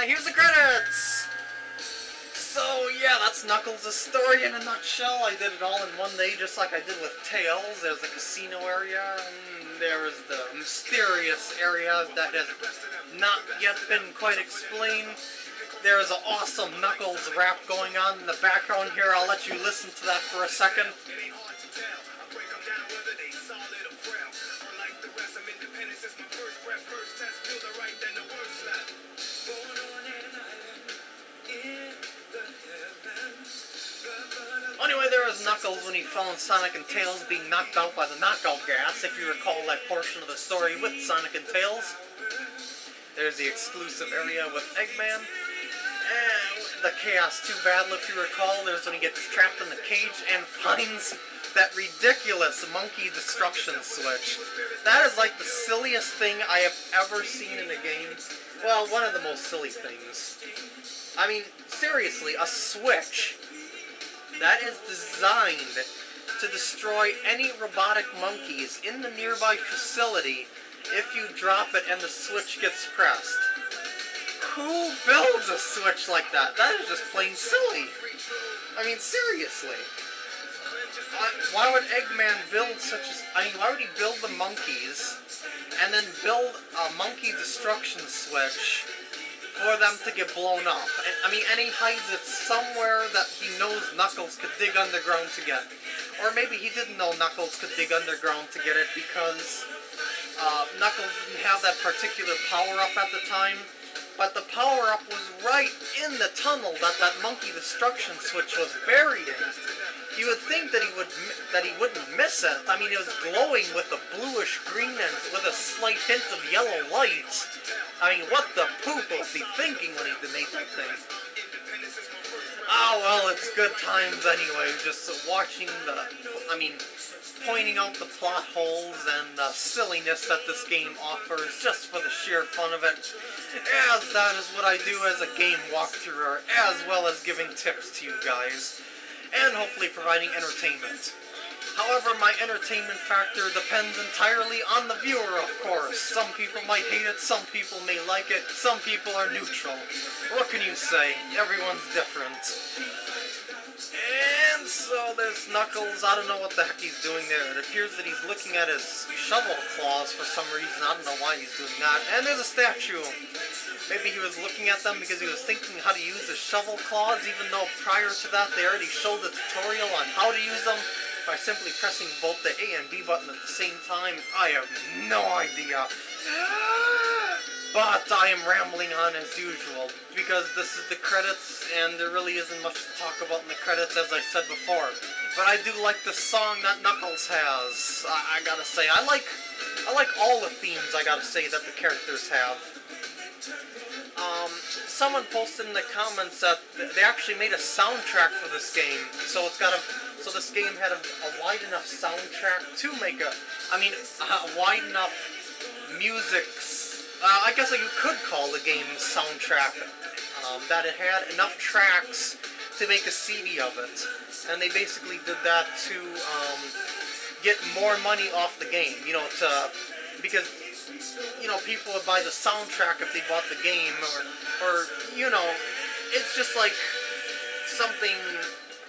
Uh, here's the credits! So, yeah, that's Knuckles' story in a nutshell. I did it all in one day, just like I did with Tails. There's the casino area, and there's the mysterious area that has not yet been quite explained. There's an awesome Knuckles rap going on in the background here. I'll let you listen to that for a second. Knuckles when he found Sonic and Tails being knocked out by the knockout gas, if you recall that portion of the story with Sonic and Tails. There's the exclusive area with Eggman. And the Chaos 2 battle, if you recall, there's when he gets trapped in the cage and finds that ridiculous monkey destruction switch. That is like the silliest thing I have ever seen in a game. Well, one of the most silly things. I mean, seriously, a switch that is designed to destroy any robotic monkeys in the nearby facility if you drop it and the switch gets pressed. Who builds a switch like that? That is just plain silly. I mean, seriously. Uh, why would Eggman build such a... I mean, why would he build the monkeys and then build a monkey destruction switch for them to get blown up. And, I mean, and he hides it somewhere that he knows Knuckles could dig underground to get. Or maybe he didn't know Knuckles could dig underground to get it because uh, Knuckles didn't have that particular power-up at the time. But the power-up was right in the tunnel that that monkey destruction switch was buried in. You would think that he would that he wouldn't miss it. I mean, it was glowing with a bluish green and with a slight hint of yellow light. I mean, what the poop was he thinking when he made that thing? Oh, well, it's good times anyway, just watching the, I mean, pointing out the plot holes and the silliness that this game offers just for the sheer fun of it, as that is what I do as a game walkthrough, as well as giving tips to you guys, and hopefully providing entertainment. However, my entertainment factor depends entirely on the viewer, of course. Some people might hate it, some people may like it, some people are neutral. What can you say? Everyone's different. And so there's Knuckles. I don't know what the heck he's doing there. It appears that he's looking at his shovel claws for some reason. I don't know why he's doing that. And there's a statue. Maybe he was looking at them because he was thinking how to use the shovel claws, even though prior to that they already showed the tutorial on how to use them by simply pressing both the A and B button at the same time? I have no idea. But I am rambling on as usual, because this is the credits, and there really isn't much to talk about in the credits, as I said before. But I do like the song that Knuckles has. I, I gotta say, I like, I like all the themes. I gotta say that the characters have. Um, someone posted in the comments that they actually made a soundtrack for this game, so it's got a so this game had a, a wide enough soundtrack to make a, I mean, a wide enough music, uh, I guess you could call the game soundtrack, um, that it had enough tracks to make a CD of it. And they basically did that to um, get more money off the game, you know, to, because, you know, people would buy the soundtrack if they bought the game, or, or you know, it's just like something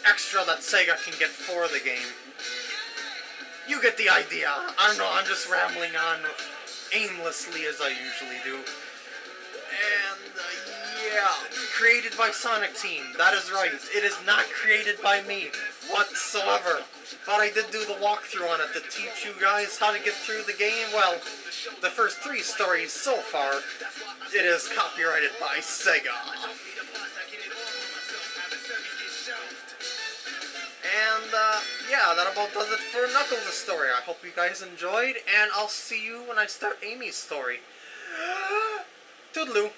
extra that Sega can get for the game. You get the idea. I don't know, I'm just rambling on aimlessly as I usually do. And, uh, yeah, created by Sonic Team. That is right. It is not created by me whatsoever. But I did do the walkthrough on it to teach you guys how to get through the game. Well, the first three stories so far, it is copyrighted by Sega. And, uh, yeah, that about does it for Knuckles' story. I hope you guys enjoyed, and I'll see you when I start Amy's story. Toodaloo.